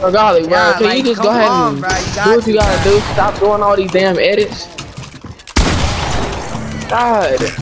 Oh golly, bro. Yeah, Can like, you just go ahead on, and bro, do what you gotta do? Stop doing all these damn edits. God.